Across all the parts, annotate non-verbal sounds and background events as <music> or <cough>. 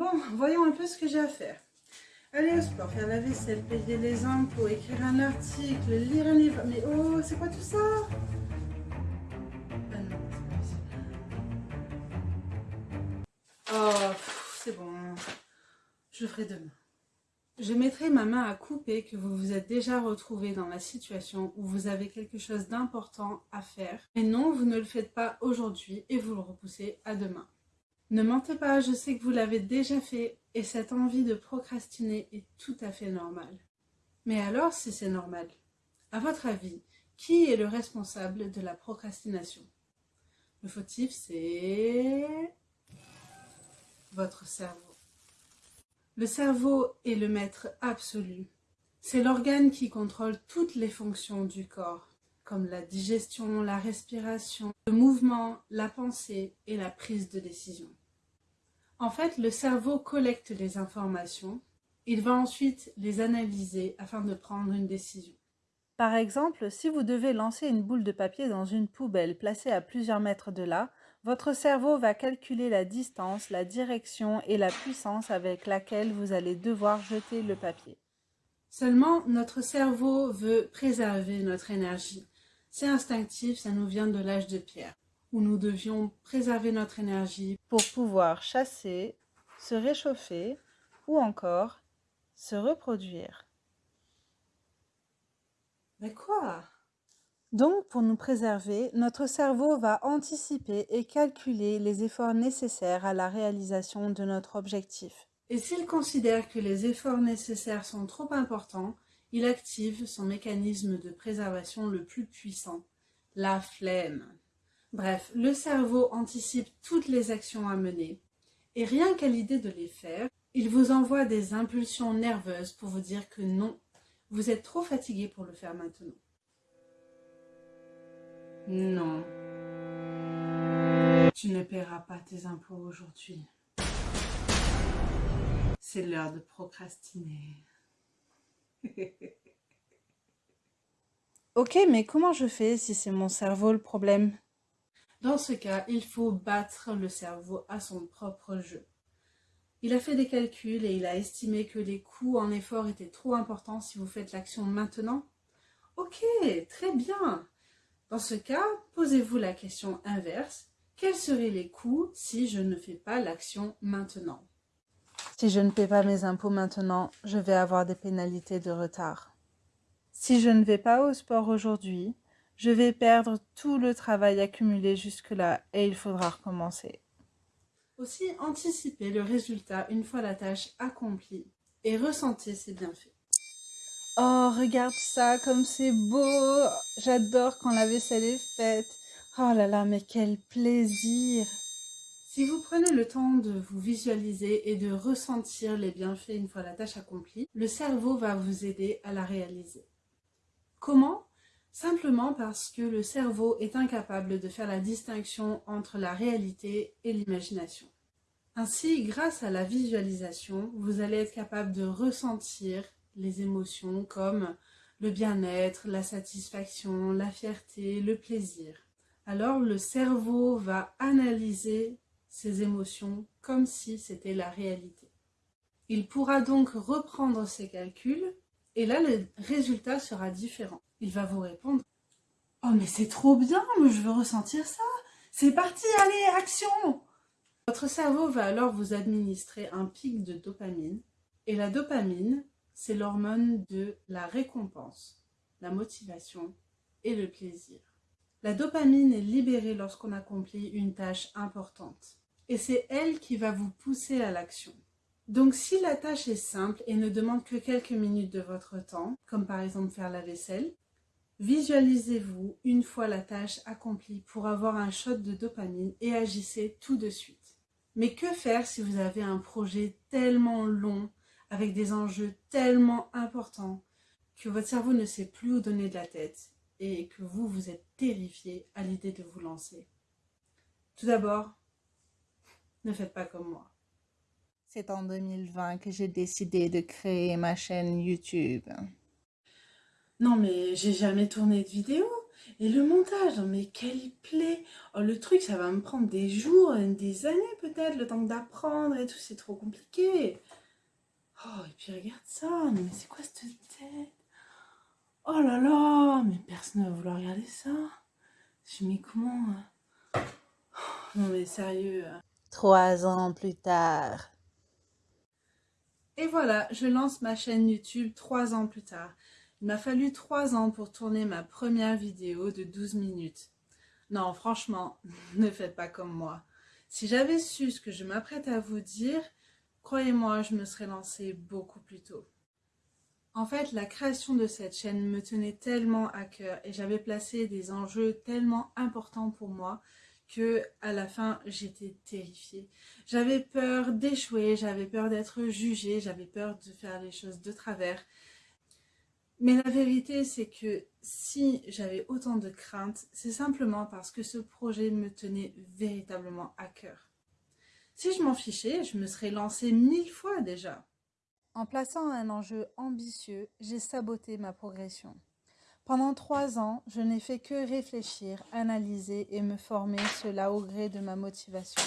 Bon, voyons un peu ce que j'ai à faire. Aller au sport, faire la vaisselle, payer les impôts, écrire un article, lire un livre. Mais oh, c'est quoi tout ça? Ah Oh, c'est bon. Je ferai demain. Je mettrai ma main à couper que vous vous êtes déjà retrouvé dans la situation où vous avez quelque chose d'important à faire. Mais non, vous ne le faites pas aujourd'hui et vous le repoussez à demain. Ne mentez pas, je sais que vous l'avez déjà fait et cette envie de procrastiner est tout à fait normale. Mais alors, si c'est normal, à votre avis, qui est le responsable de la procrastination? Le fautif, c'est votre cerveau. Le cerveau est le maître absolu. C'est l'organe qui contrôle toutes les fonctions du corps, comme la digestion, la respiration, le mouvement, la pensée et la prise de décision. En fait, le cerveau collecte les informations, il va ensuite les analyser afin de prendre une décision. Par exemple, si vous devez lancer une boule de papier dans une poubelle placée à plusieurs mètres de là, votre cerveau va calculer la distance, la direction et la puissance avec laquelle vous allez devoir jeter le papier. Seulement, notre cerveau veut préserver notre énergie. C'est instinctif, ça nous vient de l'âge de pierre, où nous devions préserver notre énergie pour pouvoir chasser, se réchauffer ou encore se reproduire. Mais quoi? Donc, pour nous préserver, notre cerveau va anticiper et calculer les efforts nécessaires à la réalisation de notre objectif. Et s'il considère que les efforts nécessaires sont trop importants, il active son mécanisme de préservation le plus puissant, la flemme. Bref, le cerveau anticipe toutes les actions à mener, et rien qu'à l'idée de les faire, il vous envoie des impulsions nerveuses pour vous dire que non, vous êtes trop fatigué pour le faire maintenant. Non. Tu ne paieras pas tes impôts aujourd'hui. C'est l'heure de procrastiner. ok, mais comment je fais si c'est mon cerveau le problème? Dans ce cas, il faut battre le cerveau à son propre jeu. Il a fait des calculs et il a estimé que les coûts en effort étaient trop importants si vous faites l'action maintenant. Ok, très bien. Dans ce cas, posez-vous la question inverse. Quels seraient les coûts si je ne fais pas l'action maintenant? Si je ne paie pas mes impôts maintenant, je vais avoir des pénalités de retard. Si je ne vais pas au sport aujourd'hui, je vais perdre tout le travail accumulé jusque-là et il faudra recommencer. Aussi, anticipez le résultat une fois la tâche accomplie et ressentez ses bienfaits. Oh, regarde ça, comme c'est beau. J'adore quand la vaisselle est faite. Oh là là, mais quel plaisir. Si vous prenez le temps de vous visualiser et de ressentir les bienfaits une fois la tâche accomplie, le cerveau va vous aider à la réaliser. Comment? Simplement parce que le cerveau est incapable de faire la distinction entre la réalité et l'imagination. Ainsi, grâce à la visualisation, vous allez être capable de ressentir les émotions comme le bien-être, la satisfaction, la fierté, le plaisir. Alors le cerveau va analyser ces émotions comme si c'était la réalité. Il pourra donc reprendre ses calculs et là le résultat sera différent. Il va vous répondre « Oh mais c'est trop bien, je veux ressentir ça C'est parti, allez, action !» Votre cerveau va alors vous administrer un pic de dopamine et la dopamine, c'est l'hormone de la récompense, la motivation et le plaisir. La dopamine est libérée lorsqu'on accomplit une tâche importante et c'est elle qui va vous pousser à l'action. Donc si la tâche est simple et ne demande que quelques minutes de votre temps, comme par exemple faire la vaisselle, visualisez-vous une fois la tâche accomplie pour avoir un shot de dopamine et agissez tout de suite. Mais que faire si vous avez un projet tellement long avec des enjeux tellement importants que votre cerveau ne sait plus où donner de la tête et que vous, vous êtes terrifié à l'idée de vous lancer? Tout d'abord, ne faites pas comme moi. C'est en 2020 que j'ai décidé de créer ma chaîne YouTube. Non mais j'ai jamais tourné de vidéo. Et le montage, mais quelle plaît oh, Le truc, ça va me prendre des jours, des années peut-être, le temps d'apprendre et tout, c'est trop compliqué. Oh, et puis regarde ça, mais c'est quoi cette tête? Oh là là, mais personne ne va vouloir regarder ça. Je mets comment hein? Non mais sérieux. Hein. Trois ans plus tard. Et voilà, je lance ma chaîne YouTube trois ans plus tard. Il m'a fallu trois ans pour tourner ma première vidéo de 12 minutes. Non, franchement, <laughs> ne faites pas comme moi. Si j'avais su ce que je m'apprête à vous dire, croyez-moi, je me serais lancée beaucoup plus tôt. En fait, la création de cette chaîne me tenait tellement à cœur et j'avais placé des enjeux tellement importants pour moi que à la fin, j'étais terrifiée. J'avais peur d'échouer, j'avais peur d'être jugée, j'avais peur de faire les choses de travers. Mais la vérité, c'est que si j'avais autant de craintes, c'est simplement parce que ce projet me tenait véritablement à cœur. Si je m'en fichais, je me serais lancée mille fois déjà. En plaçant un enjeu ambitieux, j'ai saboté ma progression. Pendant trois ans, je n'ai fait que réfléchir, analyser et me former, cela au gré de ma motivation.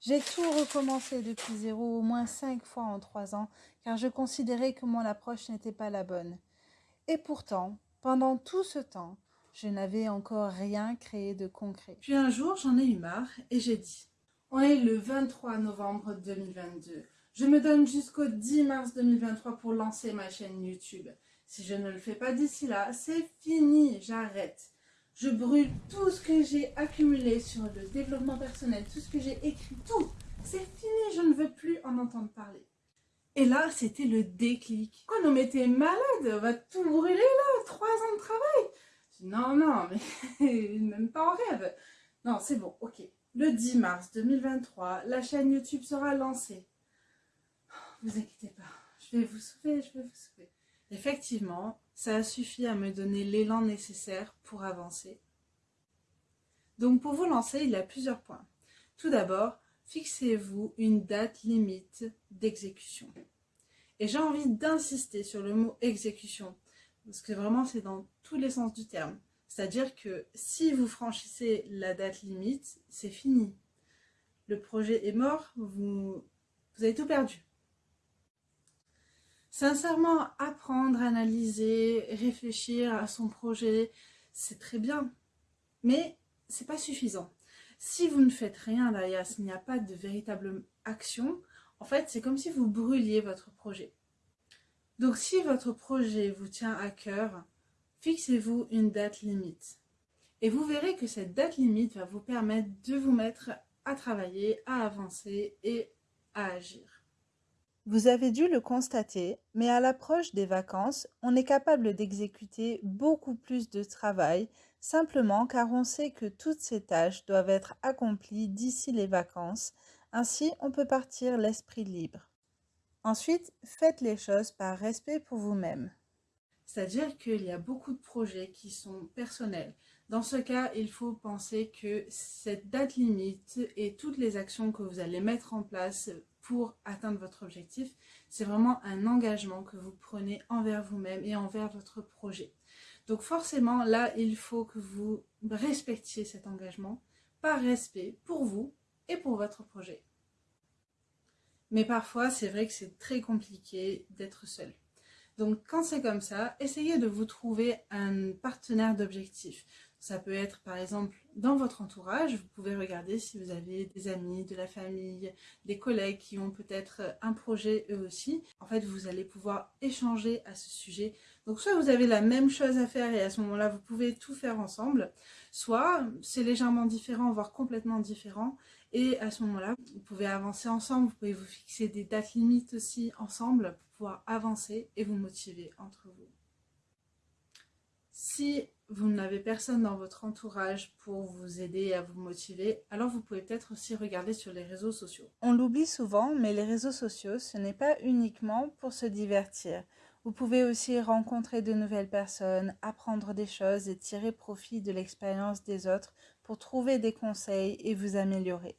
J'ai tout recommencé depuis zéro au moins cinq fois en trois ans, car je considérais que mon approche n'était pas la bonne. Et pourtant, pendant tout ce temps, je n'avais encore rien créé de concret. Puis un jour, j'en ai eu marre et j'ai dit « On est le 23 novembre 2022. Je me donne jusqu'au 10 mars 2023 pour lancer ma chaîne YouTube. Si je ne le fais pas d'ici là, c'est fini, j'arrête. Je brûle tout ce que j'ai accumulé sur le développement personnel, tout ce que j'ai écrit, tout. C'est fini, je ne veux plus en entendre parler. Et là, c'était le déclic. Quoi, non mais t'es malade, on va tout brûler là, trois ans de travail. non, non, mais <laughs> même pas en rêve. Non, c'est bon, ok. Le 10 mars 2023, la chaîne YouTube sera lancée. Vous inquiétez pas, je vais vous sauver, je vais vous sauver. Effectivement, ça a suffi à me donner l'élan nécessaire pour avancer. Donc pour vous lancer, il y a plusieurs points. Tout d'abord, fixez-vous une date limite d'exécution. Et j'ai envie d'insister sur le mot exécution, parce que vraiment c'est dans tous les sens du terme. C'est-à-dire que si vous franchissez la date limite, c'est fini. Le projet est mort, vous, vous avez tout perdu. Sincèrement, apprendre, analyser, réfléchir à son projet, c'est très bien. Mais c'est pas suffisant. Si vous ne faites rien derrière, s'il n'y a pas de véritable action, en fait, c'est comme si vous brûliez votre projet. Donc, si votre projet vous tient à cœur, fixez-vous une date limite. Et vous verrez que cette date limite va vous permettre de vous mettre à travailler, à avancer et à agir. Vous avez dû le constater, mais à l'approche des vacances, on est capable d'exécuter beaucoup plus de travail, simplement car on sait que toutes ces tâches doivent être accomplies d'ici les vacances, ainsi on peut partir l'esprit libre. Ensuite, faites les choses par respect pour vous-même. C'est-à-dire qu'il y a beaucoup de projets qui sont personnels. Dans ce cas, il faut penser que cette date limite et toutes les actions que vous allez mettre en place pour atteindre votre objectif. C'est vraiment un engagement que vous prenez envers vous-même et envers votre projet. Donc forcément, là, il faut que vous respectiez cet engagement par respect pour vous et pour votre projet. Mais parfois, c'est vrai que c'est très compliqué d'être seul. Donc quand c'est comme ça, essayez de vous trouver un partenaire d'objectif. Ça peut être par exemple dans votre entourage, vous pouvez regarder si vous avez des amis, de la famille, des collègues qui ont peut-être un projet eux aussi. En fait, vous allez pouvoir échanger à ce sujet. Donc soit vous avez la même chose à faire et à ce moment-là, vous pouvez tout faire ensemble, soit c'est légèrement différent, voire complètement différent. Et à ce moment-là, vous pouvez avancer ensemble, vous pouvez vous fixer des dates limites aussi ensemble pour pouvoir avancer et vous motiver entre vous. Si vous n'avez personne dans votre entourage pour vous aider à vous motiver, alors vous pouvez peut-être aussi regarder sur les réseaux sociaux. On l'oublie souvent, mais les réseaux sociaux, ce n'est pas uniquement pour se divertir. Vous pouvez aussi rencontrer de nouvelles personnes, apprendre des choses et tirer profit de l'expérience des autres pour trouver des conseils et vous améliorer.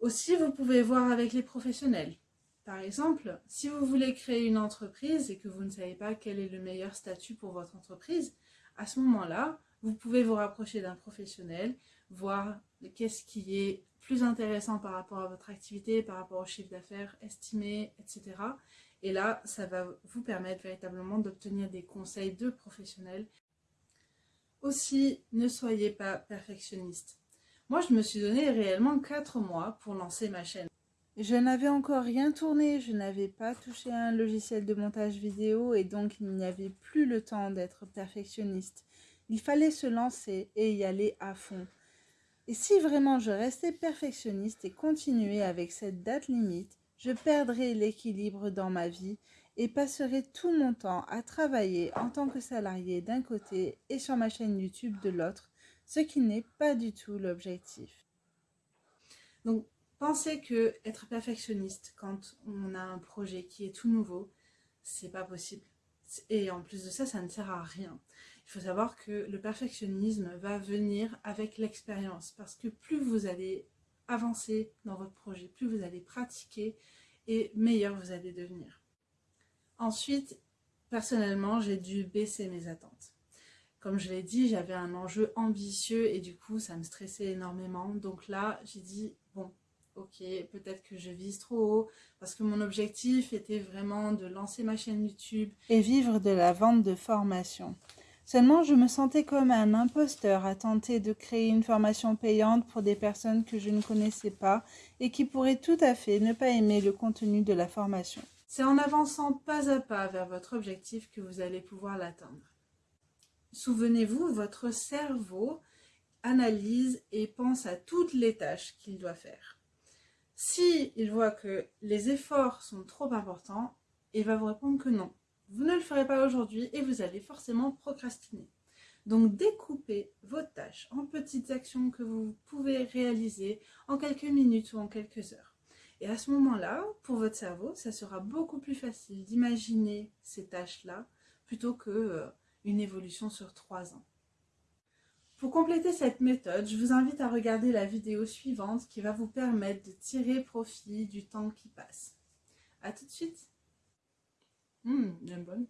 Aussi, vous pouvez voir avec les professionnels. Par exemple, si vous voulez créer une entreprise et que vous ne savez pas quel est le meilleur statut pour votre entreprise, À ce moment-là, vous pouvez vous rapprocher d'un professionnel, voir qu'est-ce qui est plus intéressant par rapport à votre activité, par rapport au chiffre d'affaires estimé, etc. Et là, ça va vous permettre véritablement d'obtenir des conseils de professionnels. Aussi, ne soyez pas perfectionniste. Moi, je me suis donné réellement 4 mois pour lancer ma chaîne. Je n'avais encore rien tourné, je n'avais pas touché à un logiciel de montage vidéo et donc il n'y avait plus le temps d'être perfectionniste. Il fallait se lancer et y aller à fond. Et si vraiment je restais perfectionniste et continuais avec cette date limite, je perdrais l'équilibre dans ma vie et passerais tout mon temps à travailler en tant que salarié d'un côté et sur ma chaîne YouTube de l'autre, ce qui n'est pas du tout l'objectif. Donc, pensez que être perfectionniste quand on a un projet qui est tout nouveau, c'est pas possible. Et en plus de ça, ça ne sert à rien. Il faut savoir que le perfectionnisme va venir avec l'expérience parce que plus vous allez avancer dans votre projet, plus vous allez pratiquer et meilleur vous allez devenir. Ensuite, personnellement, j'ai dû baisser mes attentes. Comme je l'ai dit, j'avais un enjeu ambitieux et du coup, ça me stressait énormément. Donc là, j'ai dit, bon, ok, peut-être que je vise trop haut, parce que mon objectif était vraiment de lancer ma chaîne YouTube. Et vivre de la vente de formation. Seulement, je me sentais comme un imposteur à tenter de créer une formation payante pour des personnes que je ne connaissais pas et qui pourraient tout à fait ne pas aimer le contenu de la formation. C'est en avançant pas à pas vers votre objectif que vous allez pouvoir l'atteindre. Souvenez-vous, votre cerveau analyse et pense à toutes les tâches qu'il doit faire. Si il voit que les efforts sont trop importants, il va vous répondre que non. Vous ne le ferez pas aujourd'hui et vous allez forcément procrastiner. Donc découpez vos tâches en petites actions que vous pouvez réaliser en quelques minutes ou en quelques heures. Et à ce moment-là, pour votre cerveau, ça sera beaucoup plus facile d'imaginer ces tâches-là plutôt qu'une euh, évolution sur trois ans. Pour compléter cette méthode, je vous invite à regarder la vidéo suivante qui va vous permettre de tirer profit du temps qui passe. A tout de suite. Bien bonne.